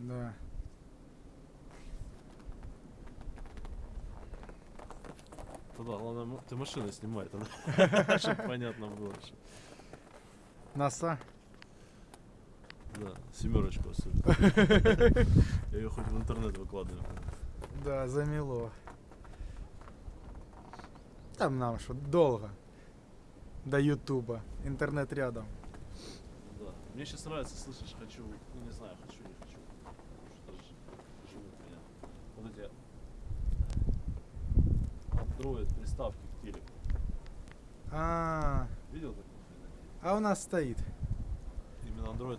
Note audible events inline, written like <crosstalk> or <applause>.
Да. Тогда ладно, ты машину снимай, тогда, <laughs> чтобы понятно было. Носа? Да, семерочку особенно. <laughs> Я ее хоть в интернет выкладываю. Да, замело. Там нам что, долго. До ютуба. Интернет рядом. Да. Мне сейчас нравится, слышишь, хочу, ну не знаю, хочу, не хочу. строят приставки к телеку. А, -а, -а. Видел такой? А у нас стоит. Именно Android